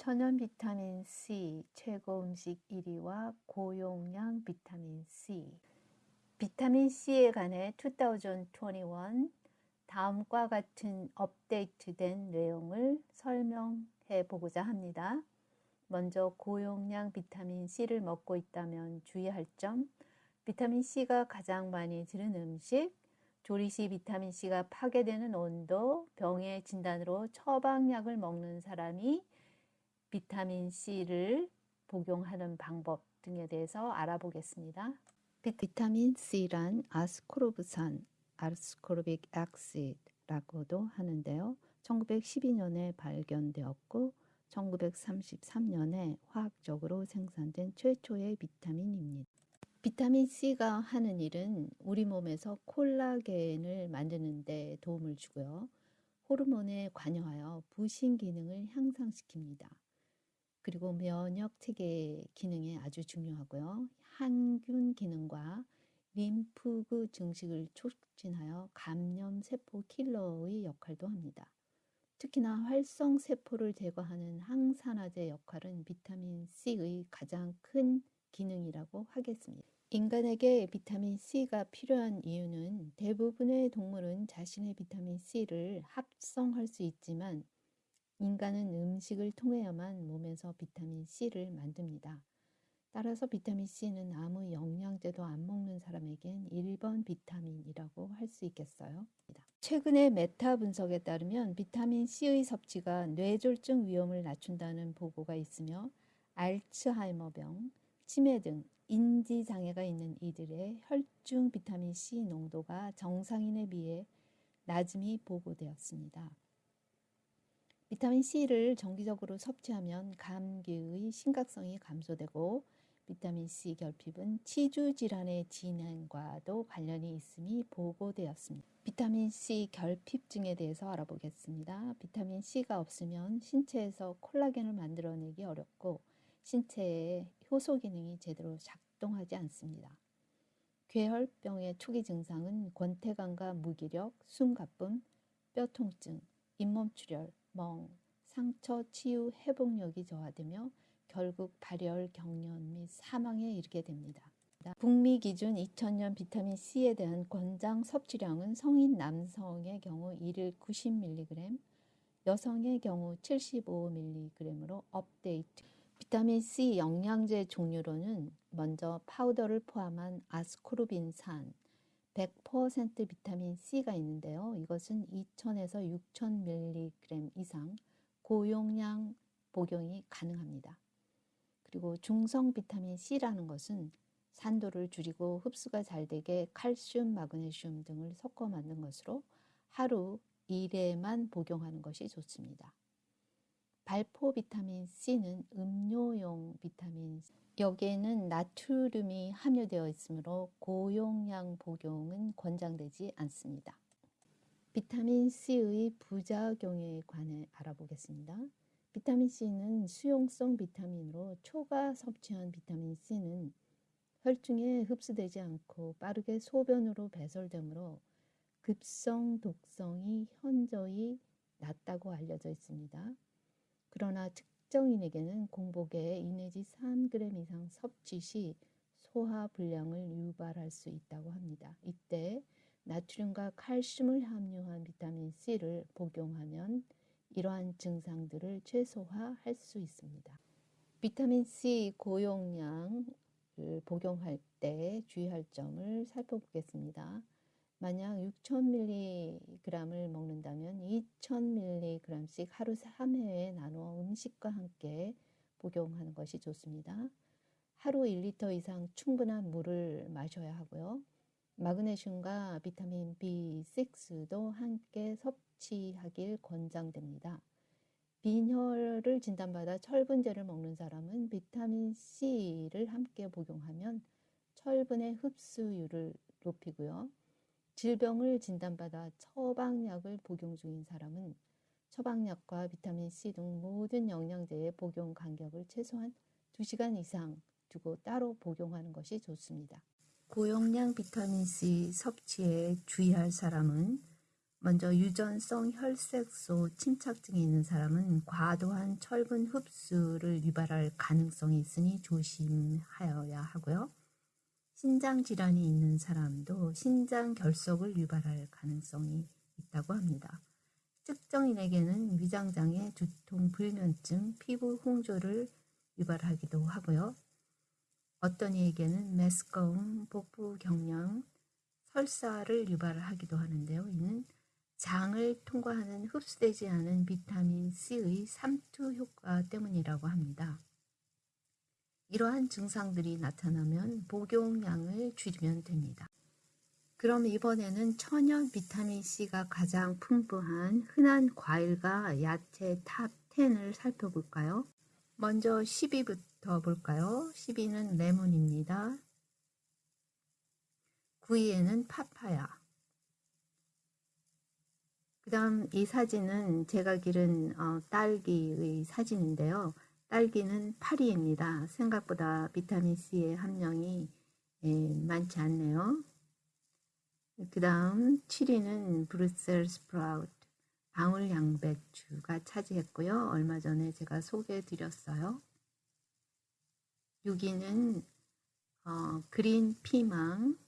천연 비타민 C 최고 음식 1위와 고용량 비타민 C. 비타민 C에 관해 2021 다음과 같은 업데이트된 내용을 설명해 보고자 합니다. 먼저 고용량 비타민 C를 먹고 있다면 주의할 점. 비타민 C가 가장 많이 들은 음식. 조리 시 비타민 C가 파괴되는 온도, 병의 진단으로 처방약을 먹는 사람이 비타민 C를 복용하는 방법 등에 대해서 알아보겠습니다. 비타민 C란 아스코르브산, 아스코르빅 액시드라고도 하는데요. 1912년에 발견되었고 1933년에 화학적으로 생산된 최초의 비타민입니다. 비타민 C가 하는 일은 우리 몸에서 콜라겐을 만드는 데 도움을 주고요. 호르몬에 관여하여 부신 기능을 향상시킵니다. 그리고 면역 체계 기능에 아주 중요하고요. 항균 기능과 림프구 증식을 촉진하여 감염 세포 킬러의 역할도 합니다. 특히나 활성 세포를 제거하는 항산화제 역할은 비타민 C의 가장 큰 기능이라고 하겠습니다. 인간에게 비타민 C가 필요한 이유는 대부분의 동물은 자신의 비타민 C를 합성할 수 있지만 인간은 음식을 통해야만 몸에서 비타민 C를 만듭니다. 따라서 비타민 C는 아무 영양제도 안 먹는 사람에겐 1번 비타민이라고 할 수 있겠어요. 최근의 메타 분석에 따르면 비타민 C의 섭취가 뇌졸중 위험을 낮춘다는 보고가 있으며 알츠하이머병, 치매 등 인지 장애가 있는 이들의 혈중 비타민 C 농도가 정상인에 비해 낮음이 보고되었습니다. 비타민 C를 정기적으로 섭취하면 감기의 심각성이 감소되고 비타민 C 결핍은 치주 질환의 진행과도 관련이 있음이 보고되었습니다. 비타민 C 결핍증에 대해서 알아보겠습니다. 비타민 C가 없으면 신체에서 콜라겐을 만들어내기 어렵고 신체의 효소 기능이 제대로 작동하지 않습니다. 괴혈병의 초기 증상은 권태감과 무기력, 숨가쁨, 뼈 통증, 잇몸 출혈, 멍, 상처 치유 회복력이 저하되며 결국 발열, 경련 및 사망에 이르게 됩니다. 북미 기준 2000년 비타민 C에 대한 권장 섭취량은 성인 남성의 경우 1일 90mg, 여성의 경우 75mg으로 업데이트. 비타민 C 영양제 종류로는 먼저 파우더를 포함한 아스코르빈산 100% 비타민 C가 있는데요. 이것은 2000에서 6000mg 이상 고용량 복용이 가능합니다. 그리고 중성 비타민 C라는 것은 산도를 줄이고 흡수가 잘 되게 칼슘, 마그네슘 등을 섞어 만든 것으로 하루 1회만 복용하는 것이 좋습니다. 발포 비타민 C는 음료용 비타민 C. 여기에는 나트륨이 함유되어 있으므로 고용량 복용은 권장되지 않습니다. 비타민 C의 부작용에 관해 알아보겠습니다. 비타민 C는 수용성 비타민으로 초과 섭취한 비타민 C는 혈중에 흡수되지 않고 빠르게 소변으로 배설되므로 급성 독성이 현저히 낮다고 알려져 있습니다. 그러나 특 정인에게는 공복에 2 내지 3g 이상 섭취 시 소화 불량을 유발할 수 있다고 합니다. 이때 나트륨과 칼슘을 함유한 비타민 C를 복용하면 이러한 증상들을 최소화할 수 있습니다. 비타민 C 고용량을 복용할 때 주의할 점을 살펴보겠습니다. 만약 6,000mg을 먹는다면 2,000mg씩 하루 3회에 나누어 음식과 함께 복용하는 것이 좋습니다. 하루 1리터 이상 충분한 물을 마셔야 하고요. 마그네슘과 비타민 B6도 함께 섭취하길 권장됩니다. 빈혈을 진단받아 철분제를 먹는 사람은 비타민 C를 함께 복용하면 철분의 흡수율을 높이고요. 질병을 진단받아 처방약을 복용 중인 사람은 처방약과 비타민C 등 모든 영양제의 복용 간격을 최소한 2시간 이상 두고 따로 복용하는 것이 좋습니다. 고용량 비타민C 섭취에 주의할 사람은 먼저 유전성 혈색소 침착증이 있는 사람은 과도한 철분 흡수를 유발할 가능성이 있으니 조심하여야 하고요. 신장 질환이 있는 사람도 신장 결석을 유발할 가능성이 있다고 합니다. 특정인에게는 위장장애, 두통, 불면증, 피부 홍조를 유발하기도 하고요. 어떤 이에게는 메스꺼움, 복부 경련, 설사를 유발하기도 하는데요. 이는 장을 통과하는 흡수되지 않은 비타민 C의 삼투 효과 때문이라고 합니다. 이러한 증상들이 나타나면 복용량을 줄이면 됩니다. 그럼 이번에는 천연 비타민 C가 가장 풍부한 흔한 과일과 야채 top 10을 살펴볼까요? 먼저 10위부터 볼까요? 10위는 레몬입니다. 9위에는 파파야. 그 다음 이 사진은 제가 기른 어, 딸기의 사진인데요. 딸기는 8위입니다. 생각보다 비타민C의 함량이 예, 많지 않네요. 그 다음 7위는 Brussels sprout, 방울 양배추가 차지했고요. 얼마 전에 제가 소개해 드렸어요. 6위는 어, green 피망,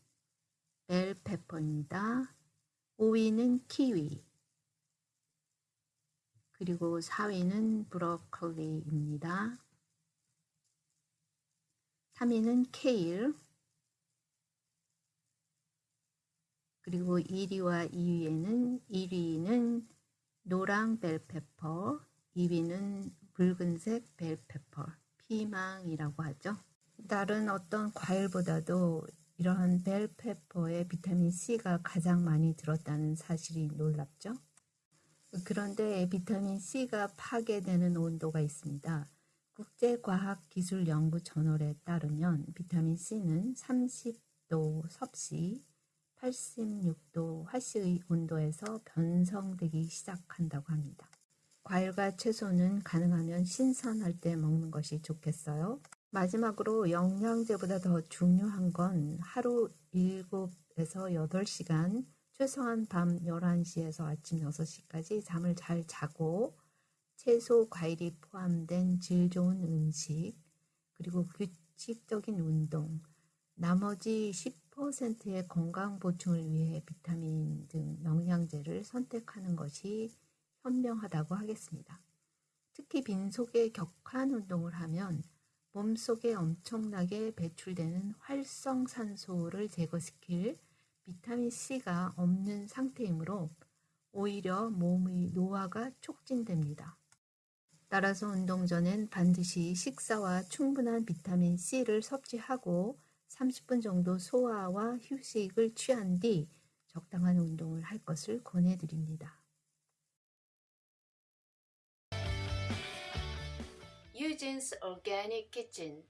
bell pepper입니다. 5위는 키위, 그리고 4위는 브로콜리입니다. 3위는 케일, 그리고 1위와 2위에는 1위는 노랑 벨페퍼, 2위는 붉은색 벨페퍼, 피망이라고 하죠. 다른 어떤 과일보다도 이러한 벨페퍼에 비타민 C가 가장 많이 들었다는 사실이 놀랍죠. 그런데 비타민 C가 파괴되는 온도가 있습니다. 국제과학기술연구 저널에 따르면 비타민 C는 30도 섭씨, 86도 화씨의 온도에서 변성되기 시작한다고 합니다. 과일과 채소는 가능하면 신선할 때 먹는 것이 좋겠어요. 마지막으로 영양제보다 더 중요한 건 하루 7에서 8시간 최소한 밤 11시에서 아침 6시까지 잠을 잘 자고 채소, 과일이 포함된 질 좋은 음식, 그리고 규칙적인 운동, 나머지 10%의 건강 보충을 위해 비타민 등 영양제를 선택하는 것이 현명하다고 하겠습니다. 특히 빈속에 격한 운동을 하면 몸속에 엄청나게 배출되는 활성산소를 제거시킬 비타민 C가 없는 상태이므로 오히려 몸의 노화가 촉진됩니다. 따라서 운동 전엔 반드시 식사와 충분한 비타민 C를 섭취하고 30분 정도 소화와 휴식을 취한 뒤 적당한 운동을 할 것을 권해드립니다. Eugene's Organic Kitchen